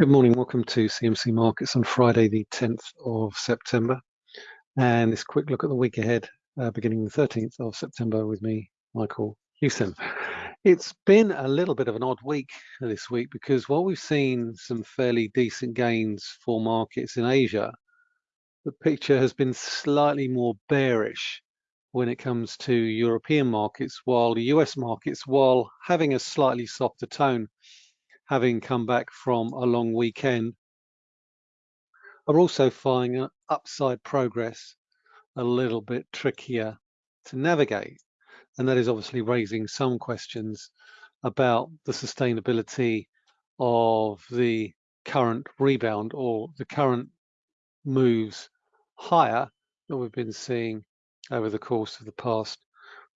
Good morning, welcome to CMC Markets on Friday the 10th of September and this quick look at the week ahead uh, beginning the 13th of September with me, Michael Hewson. It's been a little bit of an odd week this week because while we've seen some fairly decent gains for markets in Asia, the picture has been slightly more bearish when it comes to European markets while the US markets, while having a slightly softer tone, having come back from a long weekend, are also finding upside progress a little bit trickier to navigate. And that is obviously raising some questions about the sustainability of the current rebound or the current moves higher that we've been seeing over the course of the past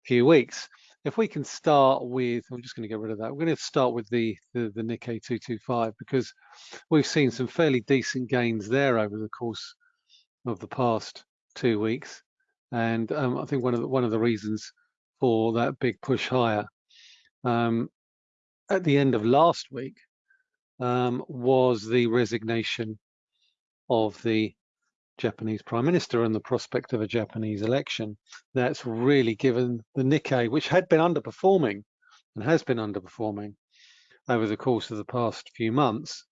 few weeks. If we can start with, I'm just going to get rid of that. We're going to start with the, the, the Nikkei 225 because we've seen some fairly decent gains there over the course of the past two weeks. And um, I think one of the, one of the reasons for that big push higher um, at the end of last week um, was the resignation of the Japanese Prime Minister and the prospect of a Japanese election. That's really given the Nikkei, which had been underperforming and has been underperforming over the course of the past few months,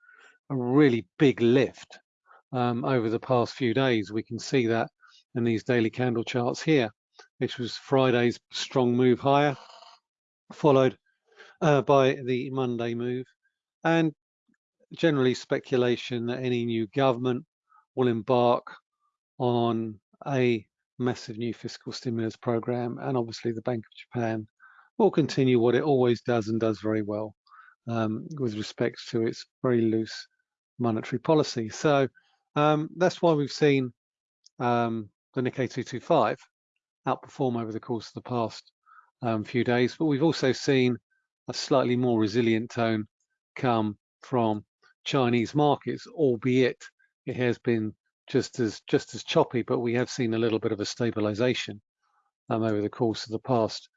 a really big lift um, over the past few days. We can see that in these daily candle charts here, which was Friday's strong move higher, followed uh, by the Monday move, and generally speculation that any new government will embark on a massive new fiscal stimulus program and obviously the Bank of Japan will continue what it always does and does very well um, with respect to its very loose monetary policy. So um, that's why we've seen um, the Nikkei 225 outperform over the course of the past um, few days, but we've also seen a slightly more resilient tone come from Chinese markets, albeit it has been just as just as choppy, but we have seen a little bit of a stabilization um, over the course of the past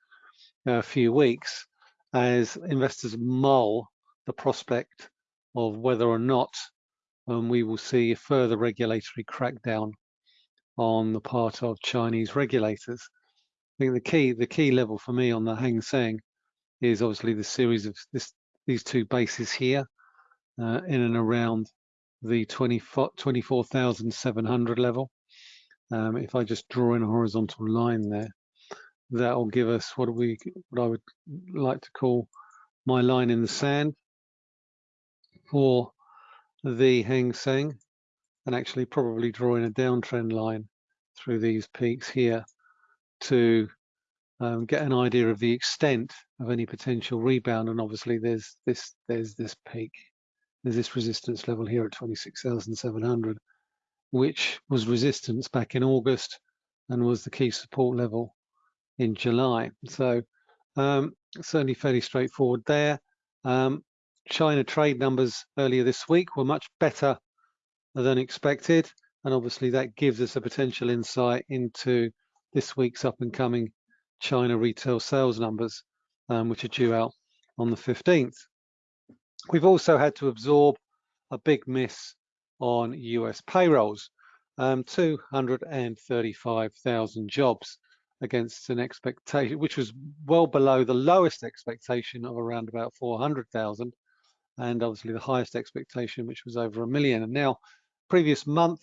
uh, few weeks as investors mull the prospect of whether or not um, we will see a further regulatory crackdown on the part of Chinese regulators. I think the key the key level for me on the Hang Seng is obviously the series of this, these two bases here uh, in and around the 24,700 level. Um, if I just draw in a horizontal line there, that will give us what we what I would like to call my line in the sand for the Hang Seng and actually probably drawing a downtrend line through these peaks here to um, get an idea of the extent of any potential rebound and obviously there's this there's this peak there's this resistance level here at 26,700, which was resistance back in August and was the key support level in July. So um, certainly fairly straightforward there. Um, China trade numbers earlier this week were much better than expected. And obviously that gives us a potential insight into this week's up and coming China retail sales numbers, um, which are due out on the 15th. We've also had to absorb a big miss on US payrolls, um, 235,000 jobs against an expectation, which was well below the lowest expectation of around about 400,000, and obviously the highest expectation, which was over a million. And now, previous month,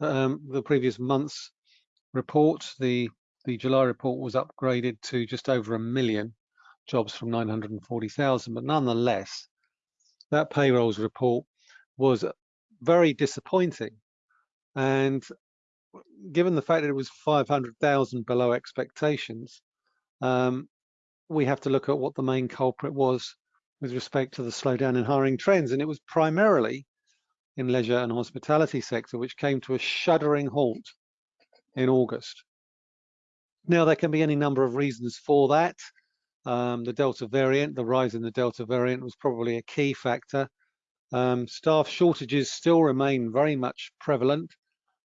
um, the previous month's report, the the July report was upgraded to just over a million jobs from 940,000, but nonetheless, that payrolls report was very disappointing. And given the fact that it was 500,000 below expectations, um, we have to look at what the main culprit was with respect to the slowdown in hiring trends. And it was primarily in leisure and hospitality sector, which came to a shuddering halt in August. Now, there can be any number of reasons for that. Um, the Delta variant, the rise in the Delta variant was probably a key factor. Um, staff shortages still remain very much prevalent.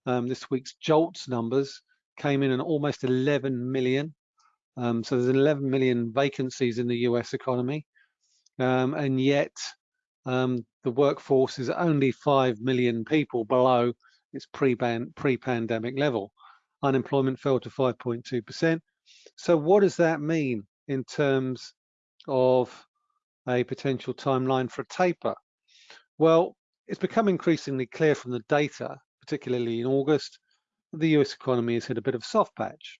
Um, this week's JOLTS numbers came in at almost 11 million. Um, so there's 11 million vacancies in the US economy. Um, and yet um, the workforce is only 5 million people below its pre-pandemic level. Unemployment fell to 5.2%. So what does that mean in terms of a potential timeline for a taper? Well, it's become increasingly clear from the data, particularly in August, the US economy has hit a bit of a soft patch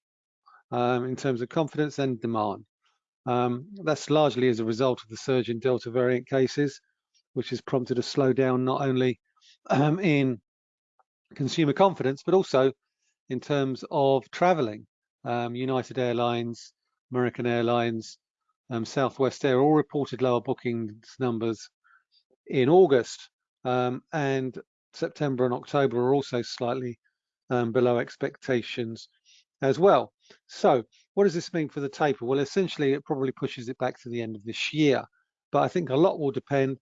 um, in terms of confidence and demand. Um, that's largely as a result of the surge in Delta variant cases, which has prompted a slowdown not only um, in consumer confidence, but also in terms of traveling. Um, United Airlines, American Airlines, um, Southwest Air all reported lower bookings numbers in August, um, and September and October are also slightly um, below expectations as well. So what does this mean for the taper? Well, essentially, it probably pushes it back to the end of this year. But I think a lot will depend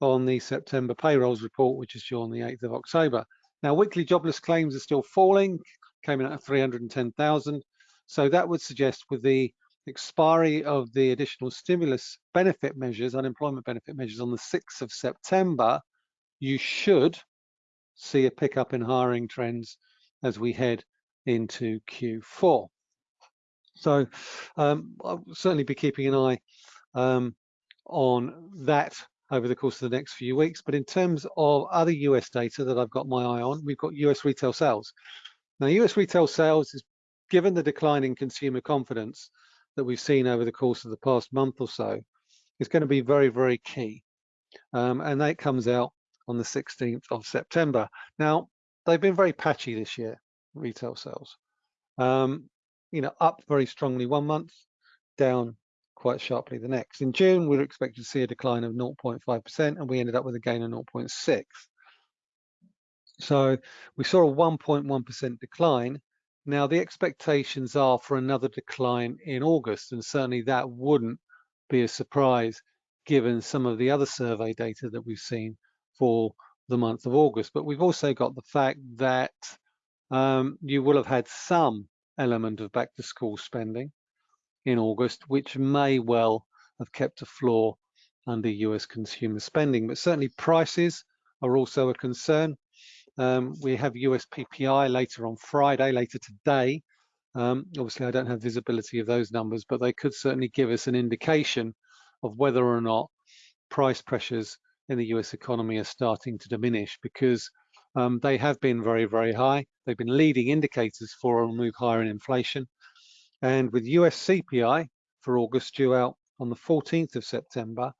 on the September payrolls report, which is due on the 8th of October. Now, weekly jobless claims are still falling, came in at 310,000. So that would suggest with the expiry of the additional stimulus benefit measures, unemployment benefit measures on the 6th of September, you should see a pickup in hiring trends as we head into Q4. So um, I'll certainly be keeping an eye um, on that over the course of the next few weeks. But in terms of other US data that I've got my eye on, we've got US retail sales. Now, US retail sales is given the decline in consumer confidence that we've seen over the course of the past month or so, is going to be very, very key. Um, and that comes out on the 16th of September. Now, they've been very patchy this year, retail sales. Um, you know, up very strongly one month, down quite sharply the next. In June, we were expected to see a decline of 0.5%, and we ended up with a gain of 0.6. So we saw a 1.1% decline. Now the expectations are for another decline in August, and certainly that wouldn't be a surprise given some of the other survey data that we've seen for the month of August. But we've also got the fact that um, you will have had some element of back to school spending in August, which may well have kept a floor under US consumer spending. But certainly prices are also a concern. Um, we have US PPI later on Friday, later today. Um, obviously, I don't have visibility of those numbers, but they could certainly give us an indication of whether or not price pressures in the US economy are starting to diminish because um, they have been very, very high. They've been leading indicators for a move higher in inflation. And with US CPI for August due out on the 14th of September,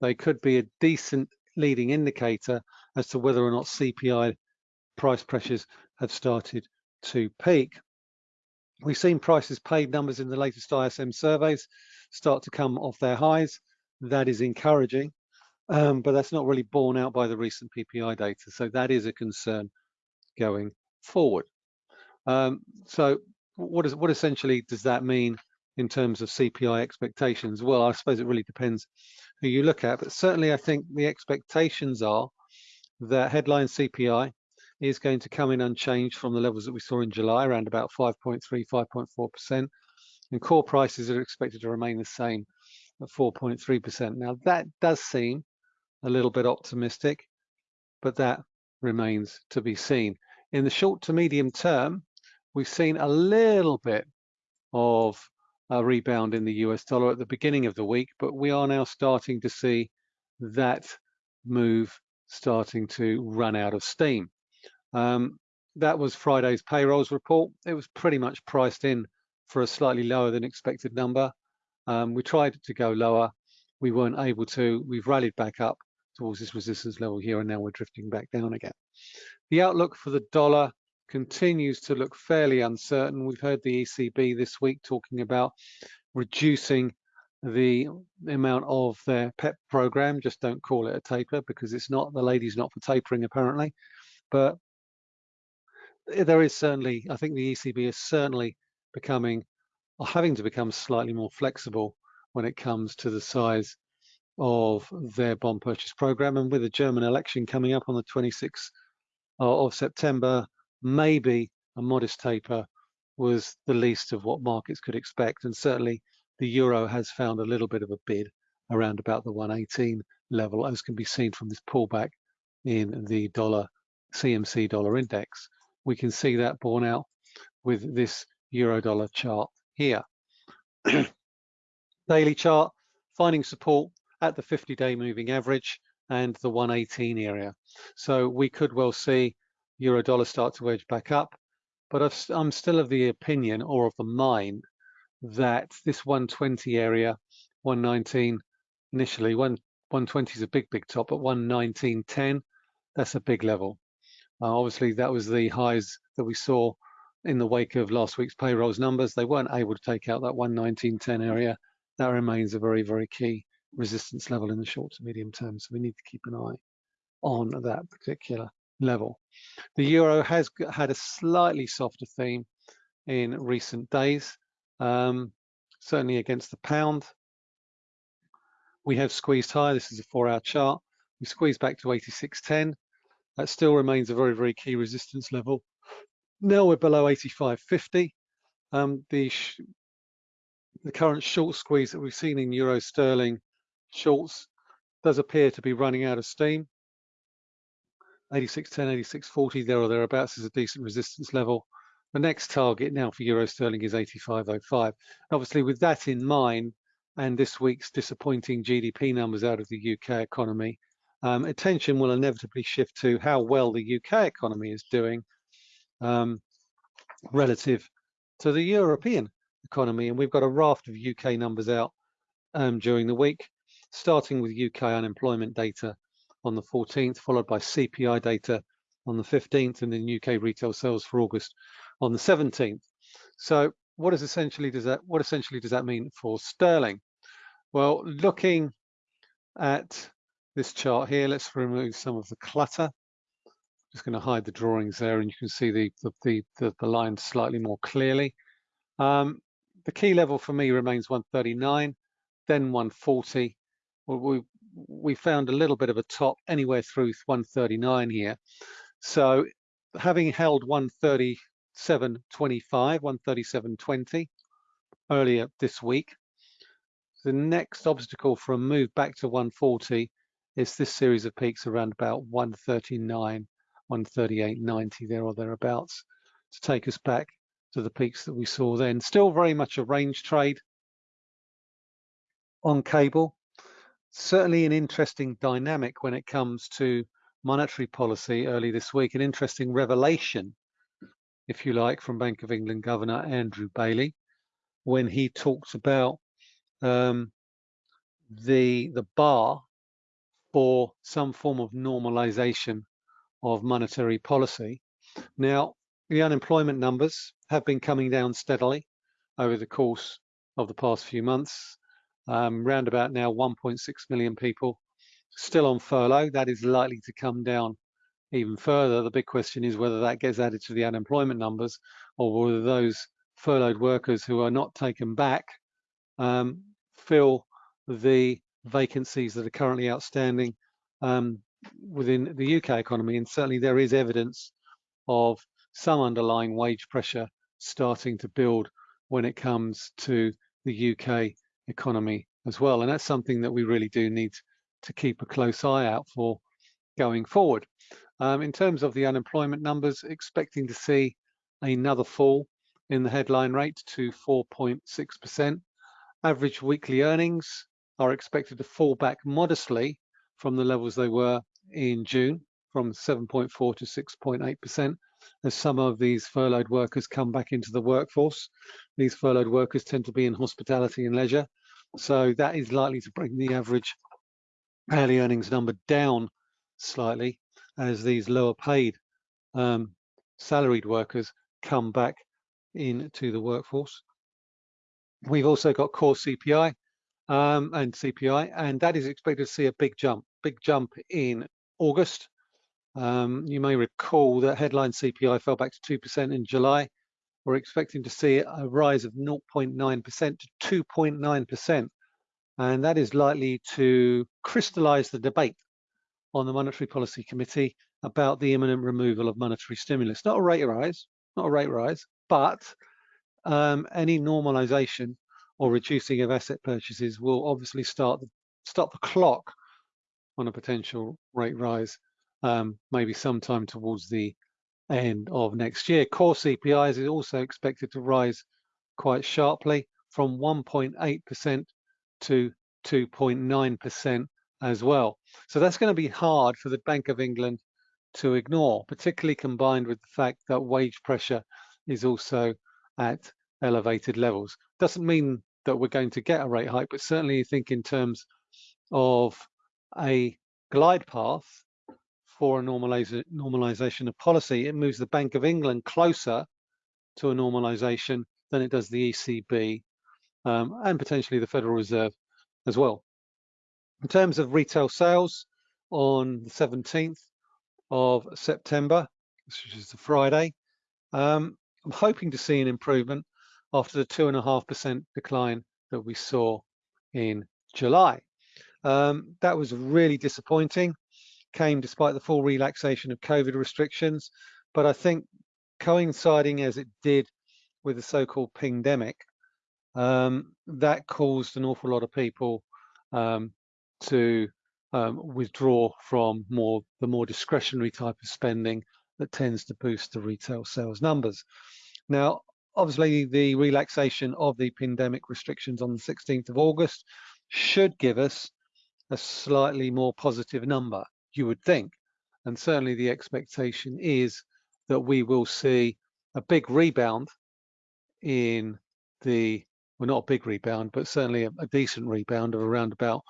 they could be a decent leading indicator as to whether or not CPI price pressures have started to peak. We've seen prices paid numbers in the latest ISM surveys start to come off their highs. That is encouraging, um, but that's not really borne out by the recent PPI data. So that is a concern going forward. Um, so what is what essentially does that mean in terms of CPI expectations? Well, I suppose it really depends who you look at, but certainly I think the expectations are that headline CPI is going to come in unchanged from the levels that we saw in July, around about 5.3, 5.4%, and core prices are expected to remain the same at 4.3%. Now that does seem a little bit optimistic, but that remains to be seen. In the short to medium term, we've seen a little bit of a rebound in the US dollar at the beginning of the week, but we are now starting to see that move starting to run out of steam. Um, that was Friday's payrolls report. It was pretty much priced in for a slightly lower than expected number. Um, we tried to go lower. We weren't able to. We've rallied back up towards this resistance level here, and now we're drifting back down again. The outlook for the dollar continues to look fairly uncertain. We've heard the ECB this week talking about reducing the amount of their PEP program. Just don't call it a taper because it's not, the lady's not for tapering apparently. But there is certainly, I think the ECB is certainly becoming, or having to become slightly more flexible when it comes to the size of their bond purchase program. And with the German election coming up on the 26th uh, of September, maybe a modest taper was the least of what markets could expect. And certainly the euro has found a little bit of a bid around about the 118 level, as can be seen from this pullback in the dollar CMC dollar index. We can see that borne out with this euro dollar chart here. Daily chart finding support at the 50 day moving average and the 118 area. So we could well see euro dollar start to edge back up, but i am still of the opinion or of the mind that this 120 area, 119 initially, one 120 is a big, big top, but 119.10, that's a big level. Uh, obviously, that was the highs that we saw in the wake of last week's payrolls numbers. They weren't able to take out that 119.10 area. That remains a very, very key resistance level in the short to medium term. So we need to keep an eye on that particular level. The euro has had a slightly softer theme in recent days, um, certainly against the pound. We have squeezed higher. This is a four-hour chart. We squeezed back to 86.10. That still remains a very, very key resistance level. Now we're below 85.50. Um, the the current short squeeze that we've seen in euro sterling shorts does appear to be running out of steam. 86.10, 86.40 there or thereabouts is a decent resistance level. The next target now for euro sterling is 85.05. Obviously, with that in mind, and this week's disappointing GDP numbers out of the UK economy, um, attention will inevitably shift to how well the UK economy is doing um, relative to the European economy. And we've got a raft of UK numbers out um, during the week, starting with UK unemployment data on the 14th, followed by CPI data on the 15th, and then UK retail sales for August on the 17th. So what is essentially does that what essentially does that mean for sterling? Well, looking at this chart here, let's remove some of the clutter. I'm Just going to hide the drawings there, and you can see the the the, the line slightly more clearly. Um, the key level for me remains 139, then 140. Well, we we found a little bit of a top anywhere through 139 here. So having held 137.25, 137.20 earlier this week, the next obstacle for a move back to 140 is this series of peaks around about 139, 138.90 there or thereabouts to take us back to the peaks that we saw then. Still very much a range trade on cable certainly an interesting dynamic when it comes to monetary policy early this week, an interesting revelation, if you like, from Bank of England Governor Andrew Bailey, when he talks about um, the, the bar for some form of normalization of monetary policy. Now, the unemployment numbers have been coming down steadily over the course of the past few months um, round about now 1.6 million people still on furlough. That is likely to come down even further. The big question is whether that gets added to the unemployment numbers or whether those furloughed workers who are not taken back um, fill the vacancies that are currently outstanding um, within the UK economy. And certainly there is evidence of some underlying wage pressure starting to build when it comes to the UK economy as well. And that's something that we really do need to keep a close eye out for going forward. Um, in terms of the unemployment numbers, expecting to see another fall in the headline rate to 4.6%. Average weekly earnings are expected to fall back modestly from the levels they were in June, from 7.4 to 6.8%, as some of these furloughed workers come back into the workforce. These furloughed workers tend to be in hospitality and leisure, so that is likely to bring the average hourly earnings number down slightly as these lower paid um, salaried workers come back into the workforce. We've also got core CPI um, and CPI, and that is expected to see a big jump, big jump in August. Um, you may recall that headline CPI fell back to 2% in July we're expecting to see a rise of 0.9% to 2.9%. And that is likely to crystallize the debate on the Monetary Policy Committee about the imminent removal of monetary stimulus. Not a rate rise, not a rate rise, but um, any normalization or reducing of asset purchases will obviously start the, start the clock on a potential rate rise, um, maybe sometime towards the end of next year. Core CPI is also expected to rise quite sharply from 1.8% to 2.9% as well. So that's going to be hard for the Bank of England to ignore, particularly combined with the fact that wage pressure is also at elevated levels. Doesn't mean that we're going to get a rate hike, but certainly think in terms of a glide path for a normalization of policy, it moves the Bank of England closer to a normalization than it does the ECB um, and potentially the Federal Reserve as well. In terms of retail sales on the 17th of September, which is the Friday, um, I'm hoping to see an improvement after the 2.5% decline that we saw in July. Um, that was really disappointing, came despite the full relaxation of COVID restrictions, but I think coinciding as it did with the so-called pingdemic, um, that caused an awful lot of people um, to um, withdraw from more the more discretionary type of spending that tends to boost the retail sales numbers. Now, obviously, the relaxation of the pandemic restrictions on the 16th of August should give us a slightly more positive number, you would think. And certainly the expectation is that we will see a big rebound in the, well, not a big rebound, but certainly a, a decent rebound of around about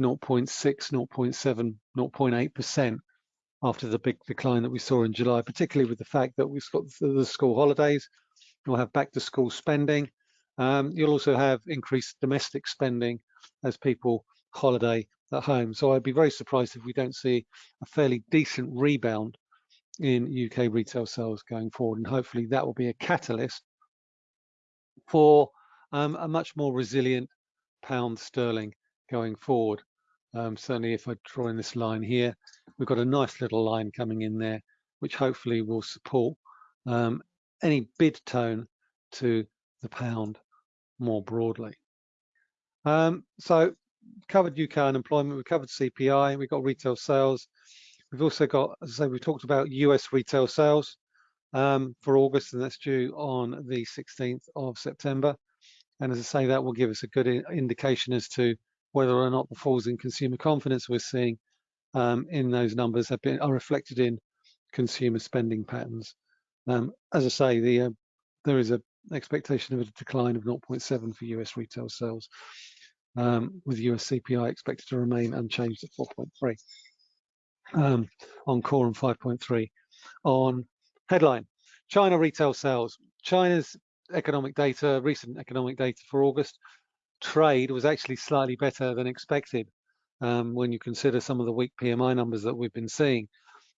0.6, 0.7, 0.8% after the big decline that we saw in July, particularly with the fact that we've got the school holidays, we'll have back to school spending. Um, you'll also have increased domestic spending as people holiday at home. So I'd be very surprised if we don't see a fairly decent rebound in UK retail sales going forward. And hopefully that will be a catalyst for um, a much more resilient pound sterling going forward. Um, certainly if I draw in this line here, we've got a nice little line coming in there, which hopefully will support um, any bid tone to the pound more broadly. Um, so covered UK unemployment, we covered CPI, we've got retail sales. We've also got, as I say, we've talked about US retail sales um, for August, and that's due on the 16th of September. And as I say, that will give us a good indication as to whether or not the falls in consumer confidence we're seeing um, in those numbers have been are reflected in consumer spending patterns. Um, as I say, the uh, there is an expectation of a decline of 0.7 for US retail sales, um, with US CPI expected to remain unchanged at 4.3 um, on core and 5.3 on headline. China retail sales. China's economic data, recent economic data for August, trade was actually slightly better than expected um, when you consider some of the weak PMI numbers that we've been seeing.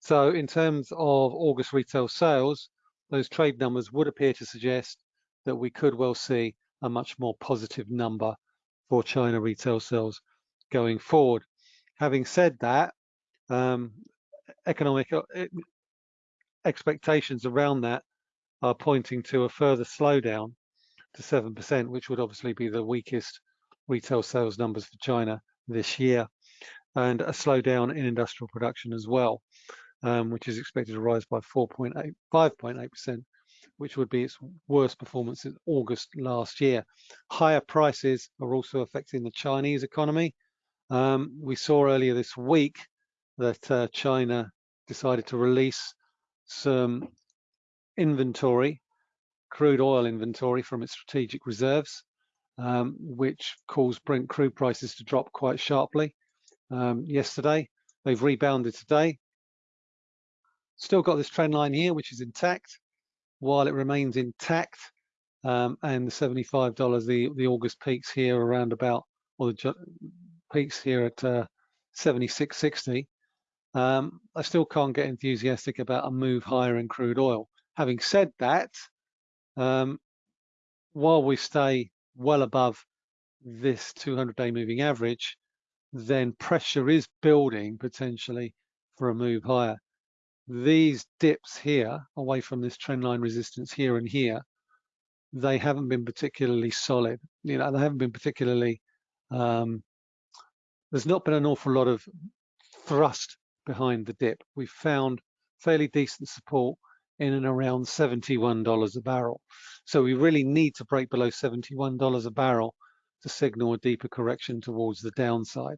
So in terms of August retail sales, those trade numbers would appear to suggest that we could well see a much more positive number for China retail sales going forward. Having said that, um, economic uh, expectations around that are pointing to a further slowdown to 7%, which would obviously be the weakest retail sales numbers for China this year, and a slowdown in industrial production as well, um, which is expected to rise by 4.8, 5.8%, which would be its worst performance in August last year. Higher prices are also affecting the Chinese economy. Um, we saw earlier this week that uh, China decided to release some inventory crude oil inventory from its strategic reserves, um, which caused Brent crude prices to drop quite sharply um, yesterday. They've rebounded today. Still got this trend line here, which is intact. While it remains intact, um, and the $75, the, the August peaks here around about, or the peaks here at uh, 76.60, um, I still can't get enthusiastic about a move higher in crude oil. Having said that, um, while we stay well above this 200-day moving average, then pressure is building potentially for a move higher. These dips here, away from this trendline resistance here and here, they haven't been particularly solid. You know, they haven't been particularly, um, there's not been an awful lot of thrust behind the dip. We found fairly decent support in and around $71 a barrel. So we really need to break below $71 a barrel to signal a deeper correction towards the downside,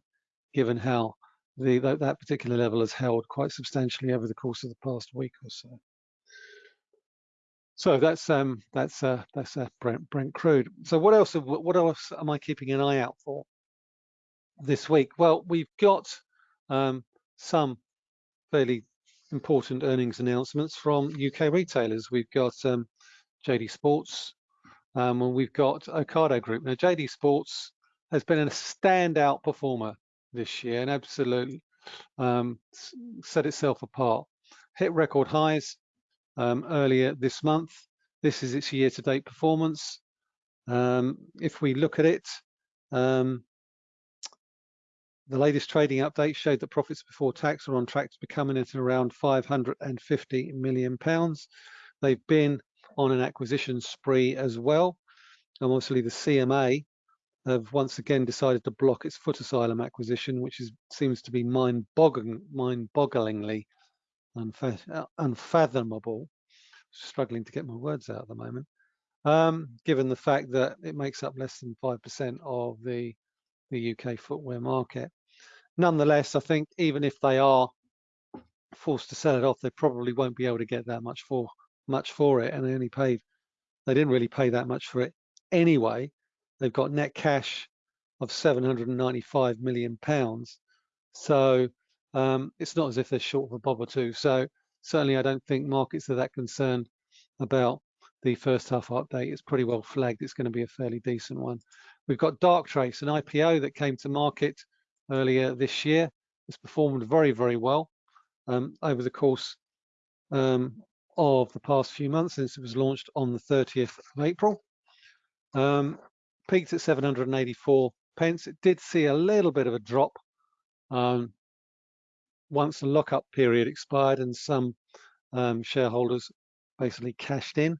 given how the, that, that particular level has held quite substantially over the course of the past week or so. So that's um, that's uh, that's uh, Brent Brent crude. So what else? What else am I keeping an eye out for this week? Well, we've got um, some fairly important earnings announcements from UK retailers. We've got um, JD Sports, um, and we've got Ocado Group. Now, JD Sports has been a standout performer this year and absolutely um, set itself apart. Hit record highs um, earlier this month. This is its year-to-date performance. Um, if we look at it, um, the latest trading update showed that profits before tax are on track to be coming at around 550 million pounds. They've been on an acquisition spree as well. And obviously the CMA have once again decided to block its Footasylum acquisition, which is, seems to be mind-bogglingly mind unfathomable. Struggling to get my words out at the moment. Um, given the fact that it makes up less than 5% of the, the UK footwear market. Nonetheless, I think even if they are forced to sell it off, they probably won't be able to get that much for much for it, and they only paid. They didn't really pay that much for it anyway. They've got net cash of 795 million pounds, so um, it's not as if they're short of a bob or two. So certainly, I don't think markets are that concerned about the first half update. It's pretty well flagged. It's going to be a fairly decent one. We've got Darktrace, an IPO that came to market earlier this year. It's performed very, very well um, over the course um, of the past few months since it was launched on the 30th of April. Um, peaked at 784 pence. It did see a little bit of a drop um, once the lockup period expired and some um, shareholders basically cashed in.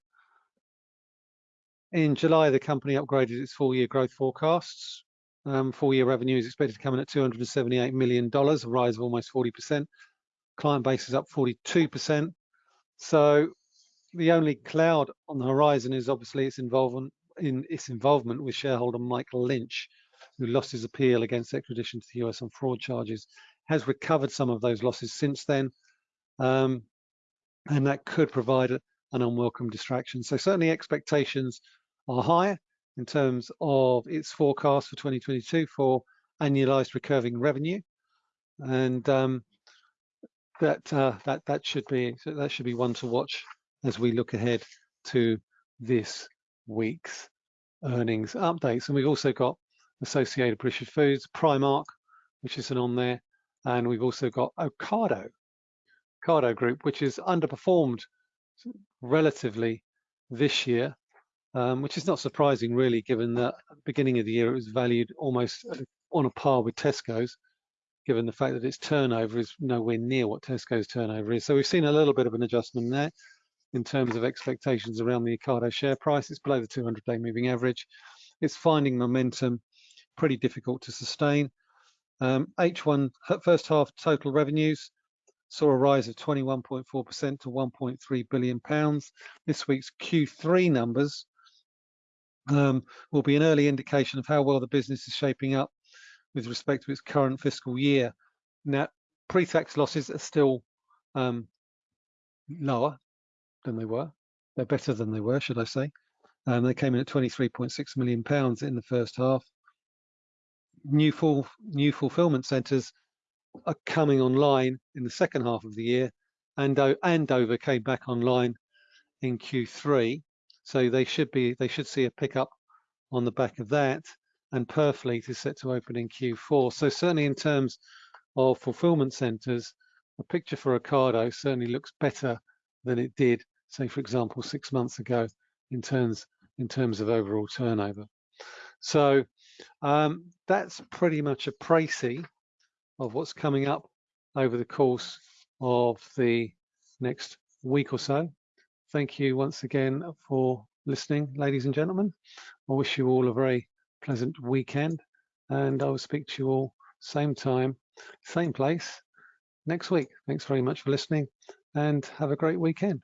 In July, the company upgraded its full-year growth forecasts. Um, full-year revenue is expected to come in at $278 million, a rise of almost 40%. Client base is up 42%. So the only cloud on the horizon is obviously its involvement in its involvement with shareholder Michael Lynch, who lost his appeal against extradition to the US on fraud charges, has recovered some of those losses since then, um, and that could provide an unwelcome distraction. So certainly expectations are higher in terms of its forecast for 2022 for annualized recurring revenue, and um, that uh, that that should be that should be one to watch as we look ahead to this week's earnings updates. And we've also got Associated British Foods, Primark, which isn't on there, and we've also got Ocado, Ocado Group, which is underperformed relatively this year, um, which is not surprising really, given that beginning of the year it was valued almost on a par with Tesco's given the fact that its turnover is nowhere near what Tesco's turnover is. So we've seen a little bit of an adjustment there in terms of expectations around the Ocado share price. It's below the 200-day moving average. It's finding momentum, pretty difficult to sustain. Um, H1 first half total revenues saw a rise of 21.4% to 1.3 billion pounds. This week's Q3 numbers um, will be an early indication of how well the business is shaping up with respect to its current fiscal year. Now, pre-tax losses are still um, lower than they were. They're better than they were, should I say. Um, they came in at 23.6 million pounds in the first half. New full new fulfillment centres are coming online in the second half of the year, and Andover came back online in Q3, so they should be they should see a pickup on the back of that and Purfleet is set to open in Q4. So certainly in terms of fulfillment centers, the picture for Ocado certainly looks better than it did, say, for example, six months ago in terms in terms of overall turnover. So um, that's pretty much a précis of what's coming up over the course of the next week or so. Thank you once again for listening, ladies and gentlemen. I wish you all a very pleasant weekend and I will speak to you all same time, same place next week. Thanks very much for listening and have a great weekend.